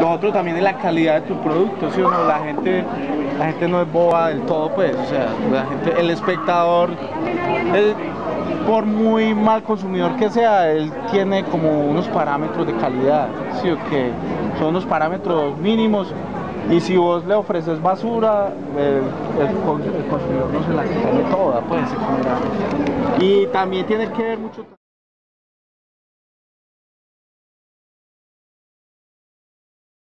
lo otro también es la calidad de tu producto, ¿sí no? La gente, la gente no es boba del todo, pues, o sea, la gente, el espectador, él, por muy mal consumidor que sea, él tiene como unos parámetros de calidad, ¿sí o qué? Son unos parámetros mínimos y si vos le ofreces basura, el, el consumidor no se la come toda, pues. Y también tiene que ver mucho...